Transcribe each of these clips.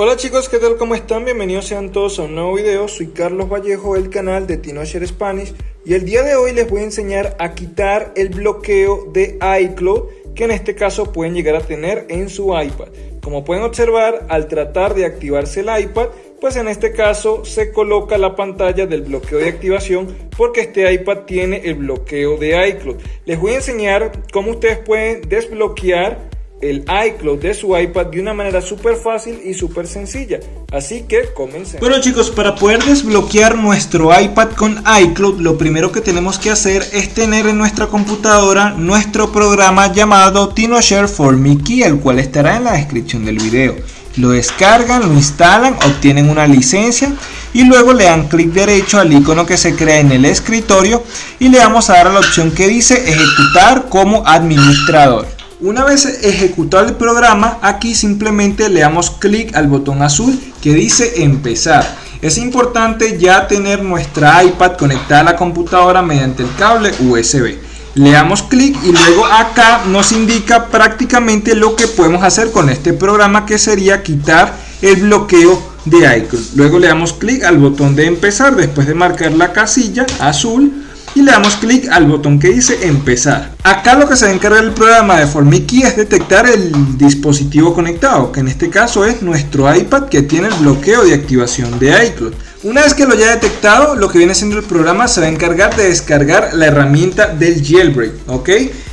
Hola chicos, ¿qué tal? ¿Cómo están? Bienvenidos sean todos a un nuevo video. Soy Carlos Vallejo del canal de TinoShare Spanish y el día de hoy les voy a enseñar a quitar el bloqueo de iCloud que en este caso pueden llegar a tener en su iPad. Como pueden observar, al tratar de activarse el iPad, pues en este caso se coloca la pantalla del bloqueo de activación porque este iPad tiene el bloqueo de iCloud. Les voy a enseñar cómo ustedes pueden desbloquear el iCloud de su iPad de una manera súper fácil y súper sencilla. Así que comencemos. Bueno chicos, para poder desbloquear nuestro iPad con iCloud, lo primero que tenemos que hacer es tener en nuestra computadora nuestro programa llamado TinoShare for Mickey, el cual estará en la descripción del video. Lo descargan, lo instalan, obtienen una licencia y luego le dan clic derecho al icono que se crea en el escritorio y le vamos a dar a la opción que dice ejecutar como administrador. Una vez ejecutado el programa, aquí simplemente le damos clic al botón azul que dice empezar. Es importante ya tener nuestra iPad conectada a la computadora mediante el cable USB. Le damos clic y luego acá nos indica prácticamente lo que podemos hacer con este programa que sería quitar el bloqueo de iCloud. Luego le damos clic al botón de empezar después de marcar la casilla azul y le damos clic al botón que dice empezar. Acá lo que se va a encargar el programa de Formiki es detectar el dispositivo conectado, que en este caso es nuestro iPad que tiene el bloqueo de activación de iCloud. Una vez que lo haya detectado, lo que viene siendo el programa se va a encargar de descargar la herramienta del jailbreak, ¿ok?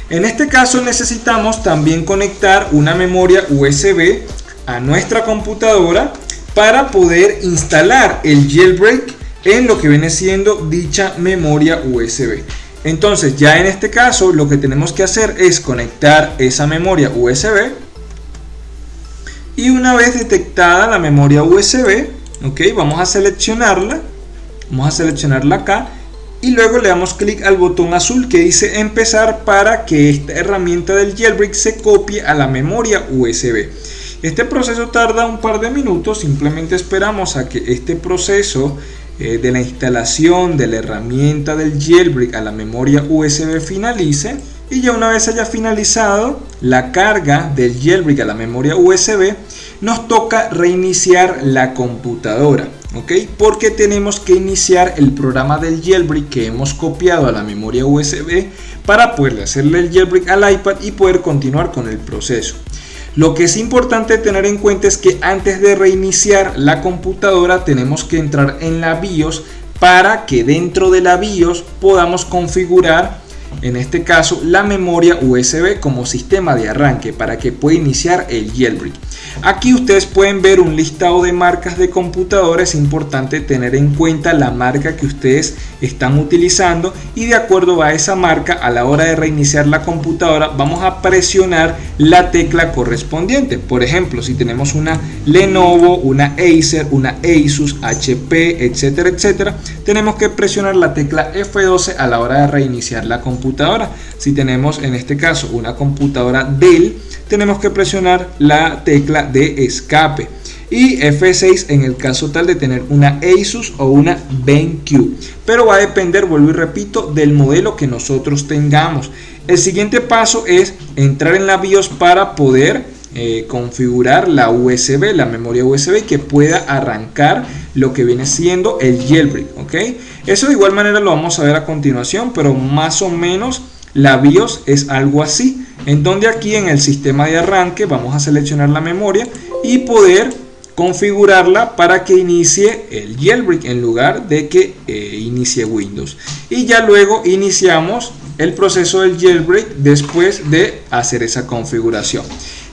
En este caso necesitamos también conectar una memoria USB a nuestra computadora para poder instalar el jailbreak en lo que viene siendo dicha memoria USB. Entonces ya en este caso lo que tenemos que hacer es conectar esa memoria USB y una vez detectada la memoria USB, ok, vamos a seleccionarla, vamos a seleccionarla acá y luego le damos clic al botón azul que dice empezar para que esta herramienta del jailbreak se copie a la memoria USB. Este proceso tarda un par de minutos, simplemente esperamos a que este proceso eh, de la instalación de la herramienta del jailbreak a la memoria USB finalice y ya una vez haya finalizado la carga del jailbreak a la memoria USB nos toca reiniciar la computadora ¿ok? porque tenemos que iniciar el programa del jailbreak que hemos copiado a la memoria USB para poder hacerle el jailbreak al iPad y poder continuar con el proceso lo que es importante tener en cuenta es que antes de reiniciar la computadora tenemos que entrar en la BIOS para que dentro de la BIOS podamos configurar en este caso la memoria USB como sistema de arranque para que pueda iniciar el jailbreak. Aquí ustedes pueden ver un listado de marcas de computadores, es importante tener en cuenta la marca que ustedes están utilizando y de acuerdo a esa marca a la hora de reiniciar la computadora vamos a presionar la tecla correspondiente. Por ejemplo, si tenemos una Lenovo, una Acer, una Asus, HP, etcétera, etcétera, tenemos que presionar la tecla F12 a la hora de reiniciar la computadora. Si tenemos en este caso una computadora Dell, tenemos que presionar la tecla de escape y F6 en el caso tal de tener una Asus o una BenQ pero va a depender, vuelvo y repito, del modelo que nosotros tengamos el siguiente paso es entrar en la BIOS para poder eh, configurar la USB, la memoria USB que pueda arrancar lo que viene siendo el jailbreak, ¿ok? Eso de igual manera lo vamos a ver a continuación, pero más o menos la BIOS es algo así, en donde aquí en el sistema de arranque vamos a seleccionar la memoria y poder configurarla para que inicie el jailbreak en lugar de que eh, inicie Windows. Y ya luego iniciamos el proceso del jailbreak después de hacer esa configuración.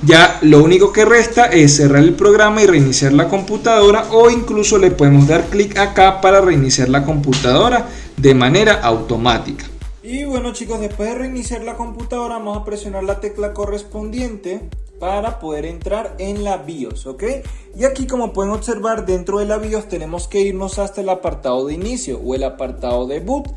Ya lo único que resta es cerrar el programa y reiniciar la computadora o incluso le podemos dar clic acá para reiniciar la computadora de manera automática. Y bueno chicos, después de reiniciar la computadora vamos a presionar la tecla correspondiente para poder entrar en la BIOS, ¿ok? Y aquí como pueden observar dentro de la BIOS tenemos que irnos hasta el apartado de inicio o el apartado de boot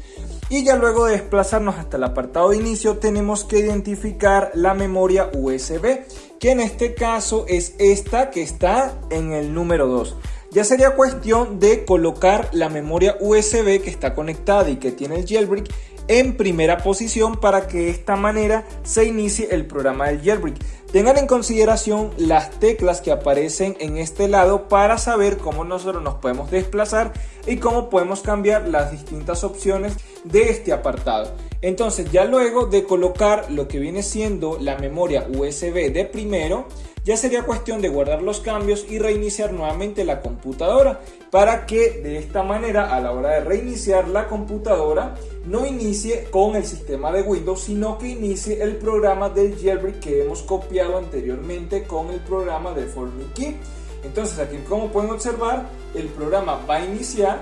y ya luego de desplazarnos hasta el apartado de inicio tenemos que identificar la memoria USB que en este caso es esta que está en el número 2 ya sería cuestión de colocar la memoria USB que está conectada y que tiene el jailbreak en primera posición para que de esta manera se inicie el programa del jailbreak. Tengan en consideración las teclas que aparecen en este lado para saber cómo nosotros nos podemos desplazar y cómo podemos cambiar las distintas opciones de este apartado. Entonces ya luego de colocar lo que viene siendo la memoria USB de primero, ya sería cuestión de guardar los cambios y reiniciar nuevamente la computadora para que de esta manera a la hora de reiniciar la computadora no inicie con el sistema de Windows sino que inicie el programa del jailbreak que hemos copiado anteriormente con el programa de Key. entonces aquí como pueden observar el programa va a iniciar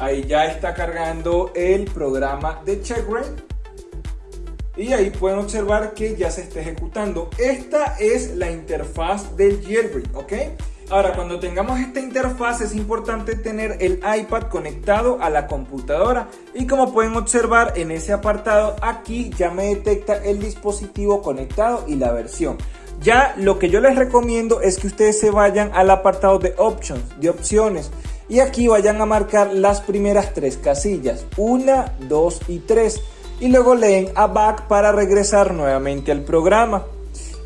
ahí ya está cargando el programa de checkra y ahí pueden observar que ya se está ejecutando. Esta es la interfaz del jailbreak, ¿ok? Ahora, cuando tengamos esta interfaz es importante tener el iPad conectado a la computadora y como pueden observar en ese apartado aquí ya me detecta el dispositivo conectado y la versión. Ya lo que yo les recomiendo es que ustedes se vayan al apartado de options, de opciones y aquí vayan a marcar las primeras tres casillas, 1, 2 y 3 y luego leen a back para regresar nuevamente al programa.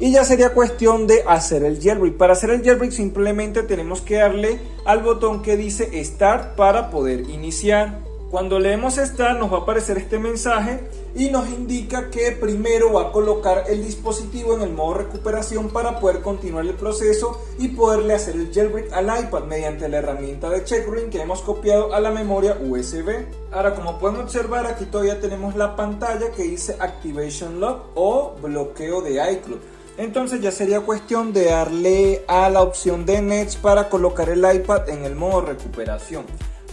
Y ya sería cuestión de hacer el jailbreak. Para hacer el jailbreak simplemente tenemos que darle al botón que dice Start para poder iniciar. Cuando leemos Start nos va a aparecer este mensaje y nos indica que primero va a colocar el dispositivo en el modo recuperación para poder continuar el proceso y poderle hacer el jailbreak al iPad mediante la herramienta de checkring que hemos copiado a la memoria USB. Ahora como pueden observar aquí todavía tenemos la pantalla que dice Activation Lock o bloqueo de iCloud. Entonces ya sería cuestión de darle a la opción de Nets para colocar el iPad en el modo recuperación.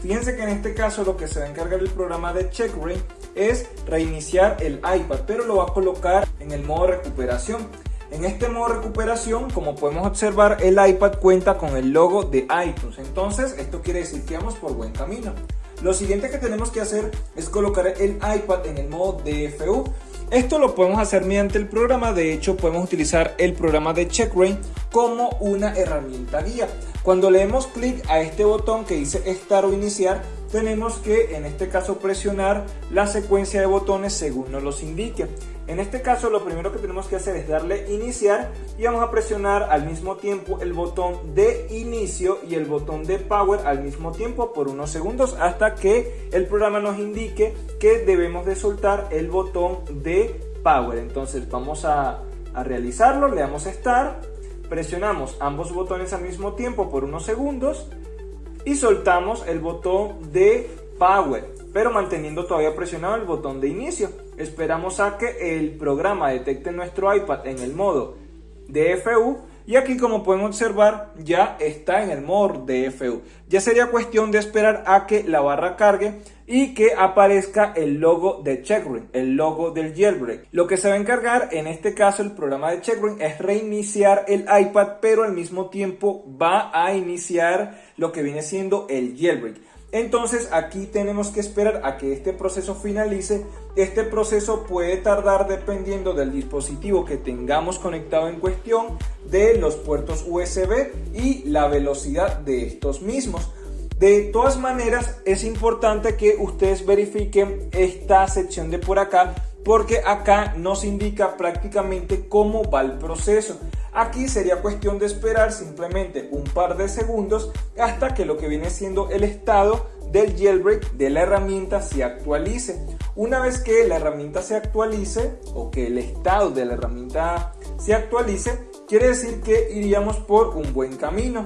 Fíjense que en este caso lo que se va a encargar el programa de checkring es reiniciar el iPad, pero lo va a colocar en el modo recuperación. En este modo recuperación, como podemos observar, el iPad cuenta con el logo de iTunes. Entonces, esto quiere decir que vamos por buen camino. Lo siguiente que tenemos que hacer es colocar el iPad en el modo DFU. Esto lo podemos hacer mediante el programa, de hecho podemos utilizar el programa de CheckRain como una herramienta guía. Cuando le demos clic a este botón que dice Estar o Iniciar, tenemos que en este caso presionar la secuencia de botones según nos los indique. En este caso lo primero que tenemos que hacer es darle iniciar y vamos a presionar al mismo tiempo el botón de inicio y el botón de power al mismo tiempo por unos segundos hasta que el programa nos indique que debemos de soltar el botón de power. Entonces vamos a, realizarlo, le damos a start, presionamos ambos botones al mismo tiempo por unos segundos y soltamos el botón de power pero manteniendo todavía presionado el botón de inicio. Esperamos a que el programa detecte nuestro iPad en el modo DFU y aquí como pueden observar ya está en el modo DFU. Ya sería cuestión de esperar a que la barra cargue y que aparezca el logo de Checkring, el logo del jailbreak. Lo que se va a encargar en este caso el programa de Checkring es reiniciar el iPad pero al mismo tiempo va a iniciar lo que viene siendo el jailbreak. Entonces aquí tenemos que esperar a que este proceso finalice. Este proceso puede tardar dependiendo del dispositivo que tengamos conectado en cuestión, de los puertos USB y la velocidad de estos mismos. De todas maneras es importante que ustedes verifiquen esta sección de por acá porque acá nos indica prácticamente cómo va el proceso. Aquí sería cuestión de esperar simplemente un par de segundos hasta que lo que viene siendo el estado del jailbreak de la herramienta se actualice. Una vez que la herramienta se actualice o que el estado de la herramienta se actualice, quiere decir que iríamos por un buen camino.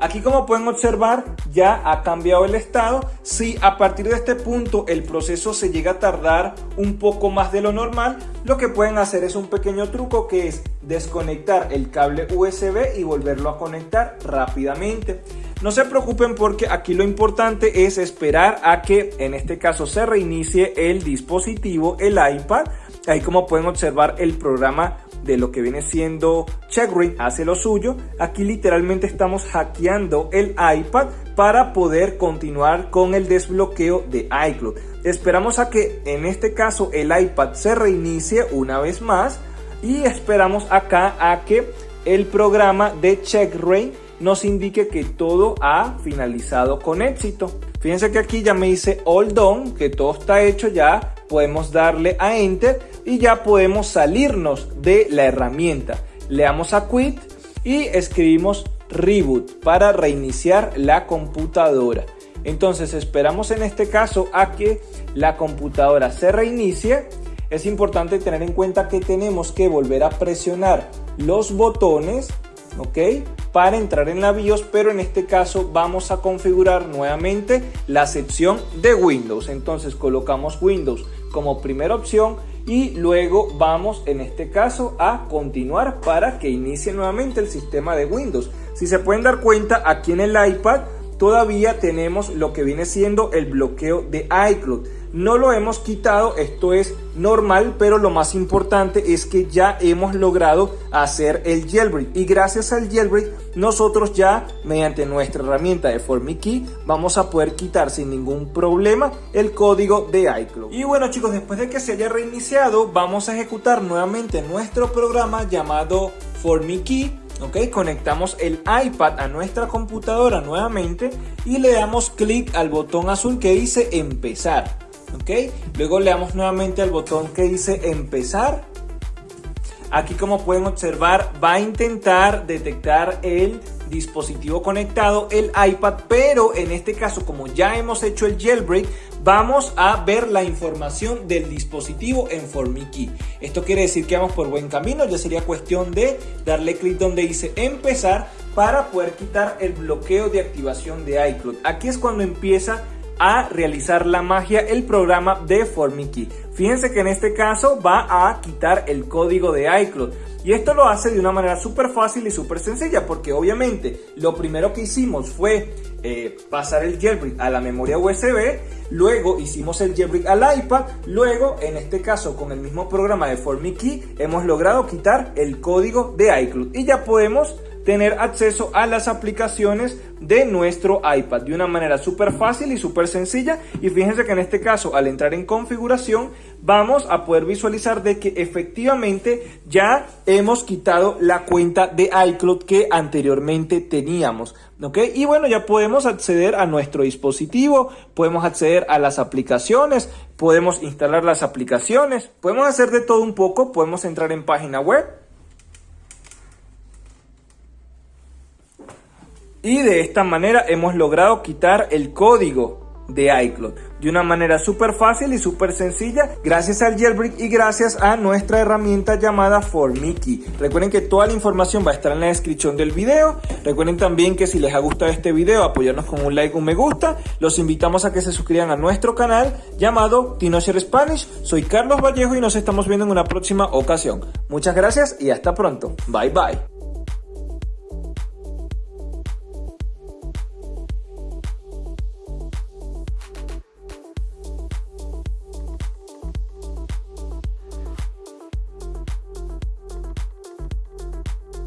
Aquí como pueden observar ya ha cambiado el estado. Si a partir de este punto el proceso se llega a tardar un poco más de lo normal, lo que pueden hacer es un pequeño truco que es desconectar el cable USB y volverlo a conectar rápidamente. No se preocupen porque aquí lo importante es esperar a que en este caso se reinicie el dispositivo, el iPad. Ahí como pueden observar el programa de lo que viene siendo CheckRing hace lo suyo. Aquí literalmente estamos hackeando el iPad para poder continuar con el desbloqueo de iCloud. Esperamos a que en este caso el iPad se reinicie una vez más y esperamos acá a que el programa de CheckRain nos indique que todo ha finalizado con éxito. Fíjense que aquí ya me dice all done, que todo está hecho ya, podemos darle a enter y ya podemos salirnos de la herramienta. Le damos a quit y escribimos reboot para reiniciar la computadora. Entonces esperamos en este caso a que la computadora se reinicie. Es importante tener en cuenta que tenemos que volver a presionar los botones, ¿ok? Para entrar en la BIOS, pero en este caso vamos a configurar nuevamente la sección de Windows. Entonces colocamos Windows como primera opción y luego vamos en este caso a continuar para que inicie nuevamente el sistema de Windows. Si se pueden dar cuenta aquí en el iPad todavía tenemos lo que viene siendo el bloqueo de iCloud. No lo hemos quitado, esto es normal, pero lo más importante es que ya hemos logrado hacer el jailbreak y gracias al jailbreak nosotros ya mediante nuestra herramienta de FormiKey vamos a poder quitar sin ningún problema el código de iCloud. Y bueno chicos, después de que se haya reiniciado vamos a ejecutar nuevamente nuestro programa llamado FormiKey ¿ok? Conectamos el iPad a nuestra computadora nuevamente y le damos clic al botón azul que dice empezar, ¿ok? Luego le damos nuevamente al botón que dice empezar. Aquí como pueden observar va a intentar detectar el dispositivo conectado, el iPad, pero en este caso como ya hemos hecho el jailbreak, vamos a ver la información del dispositivo en FormiKey. Esto quiere decir que vamos por buen camino, ya sería cuestión de darle clic donde dice empezar para poder quitar el bloqueo de activación de iCloud. Aquí es cuando empieza a realizar la magia el programa de FormiKey. Fíjense que en este caso va a quitar el código de iCloud. Y esto lo hace de una manera súper fácil y súper sencilla porque obviamente lo primero que hicimos fue eh, pasar el jailbreak a la memoria USB, luego hicimos el jailbreak al iPad, luego en este caso con el mismo programa de FormiKey hemos logrado quitar el código de iCloud. Y ya podemos tener acceso a las aplicaciones de nuestro iPad de una manera súper fácil y súper sencilla y fíjense que en este caso al entrar en configuración vamos a poder visualizar de que efectivamente ya hemos quitado la cuenta de iCloud que anteriormente teníamos ¿ok? y bueno ya podemos acceder a nuestro dispositivo podemos acceder a las aplicaciones podemos instalar las aplicaciones podemos hacer de todo un poco podemos entrar en página web Y de esta manera hemos logrado quitar el código de iCloud de una manera súper fácil y súper sencilla gracias al jailbreak y gracias a nuestra herramienta llamada ForMiKey. Recuerden que toda la información va a estar en la descripción del video. Recuerden también que si les ha gustado este video apoyarnos con un like, un me gusta. Los invitamos a que se suscriban a nuestro canal llamado Tinocher Spanish. Soy Carlos Vallejo y nos estamos viendo en una próxima ocasión. Muchas gracias y hasta pronto. Bye bye.